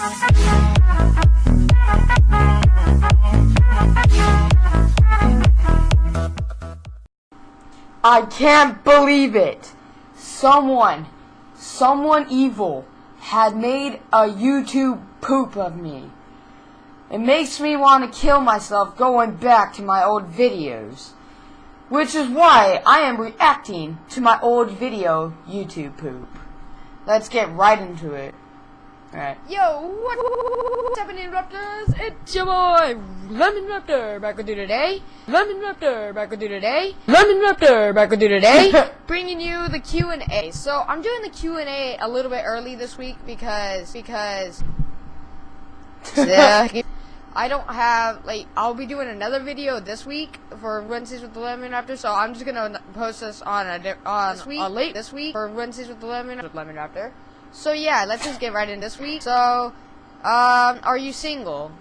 I can't believe it. Someone, someone evil had made a YouTube poop of me. It makes me want to kill myself going back to my old videos. Which is why I am reacting to my old video YouTube poop. Let's get right into it. Alright. Yo, what's happening, Raptors? It's your boy, Lemon Raptor, back with you today. Lemon Raptor, back with you today. Lemon Raptor, back with you today. Bringing you the Q&A. So, I'm doing the Q&A a little bit early this week because, because, yeah, I don't have, like, I'll be doing another video this week for Wednesdays with the Lemon Raptor, so I'm just gonna post this on a, on, this week, on late this week for Wednesdays with the Lemon, with Lemon Raptor. So yeah, let's just get right in this week. So, um, are you single?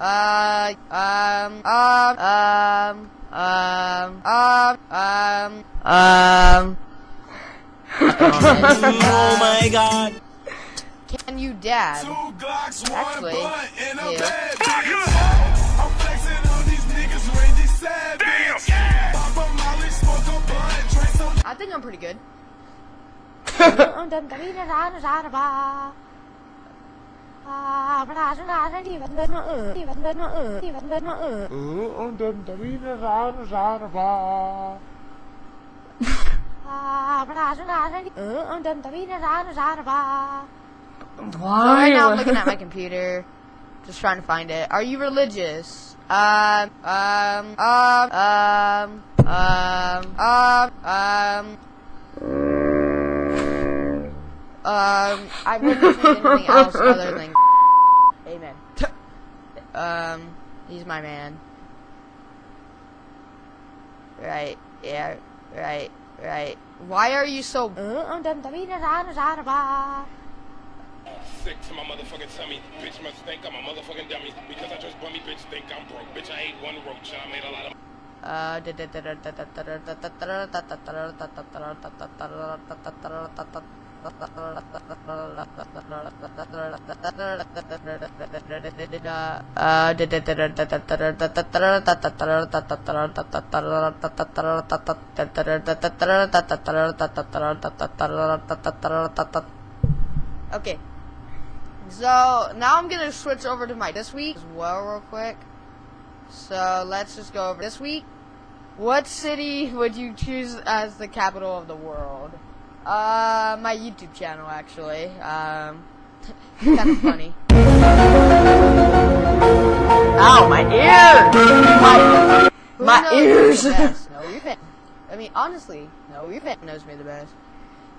Uh, um, um, um, um, um, um, um. oh my god. Can you dab? Actually, yeah. I think I'm pretty good. So right now I'm looking at my computer, just trying to find it. Are you religious? Um, um, um, um, um, um, um. Um, I've never seen anything else other than Amen. um, he's my man. Right, yeah, right, right. Why are you so... Sick to my motherfucking tummy. Bitch must think I'm a motherfucking dummy. Because I just bummy bitch think I'm broke. Bitch, I ate one roach. I made a lot of... Uh, Okay. So, now I'm gonna switch over to my this week as well real quick. So, let's just go over this week. What city would you choose as the capital of the world? Uh, my YouTube channel, actually. Um, kind of funny. Ow, my ear! My, my ears! No, fit. I mean, honestly, no, your fit knows me the best.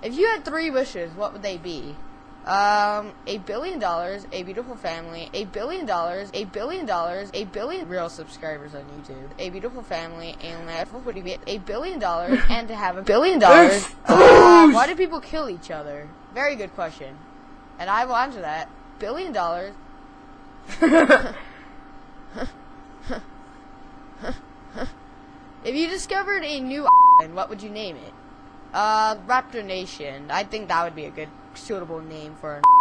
If you had three wishes, what would they be? Um, a billion dollars, a beautiful family, a billion dollars, a billion dollars, a billion real subscribers on YouTube, a beautiful family, and what would get? A billion dollars, and to have a billion dollars. Uh, why do people kill each other? Very good question. And I will answer that. Billion dollars. if you discovered a new island, what would you name it? Uh, Raptor Nation. I think that would be a good, suitable name for an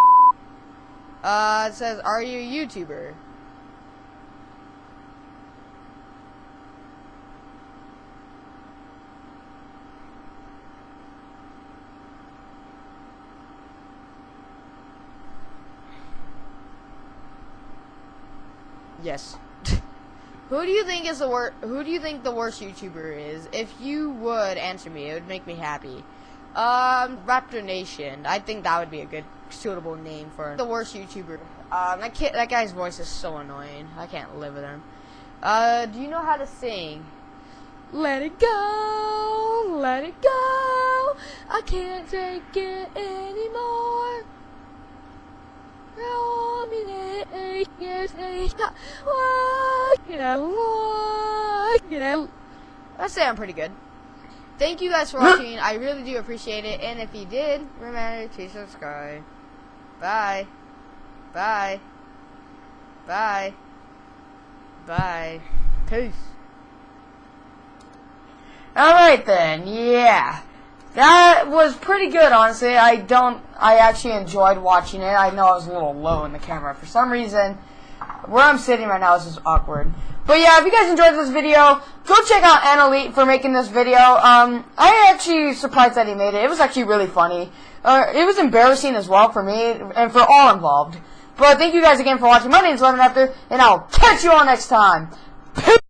Uh, it says, are you a YouTuber? Yes. Who do you think is the worst? Who do you think the worst YouTuber is? If you would answer me, it would make me happy. Um, Raptor Nation. I think that would be a good, suitable name for the worst YouTuber. Um, that kid, that guy's voice is so annoying. I can't live with him. Uh, do you know how to sing? Let it go, let it go. I can't take it anymore. I say I'm pretty good. Thank you guys for watching. I really do appreciate it. And if you did, remember to subscribe. Bye. Bye. Bye. Bye. Peace. Alright then, yeah. That was pretty good, honestly. I don't, I actually enjoyed watching it. I know I was a little low in the camera for some reason. Where I'm sitting right now is just awkward. But yeah, if you guys enjoyed this video, go check out Annalete for making this video. Um, I actually surprised that he made it. It was actually really funny. Uh, it was embarrassing as well for me and for all involved. But thank you guys again for watching. My name is Lemon Raptor, and I'll catch you all next time. Peace!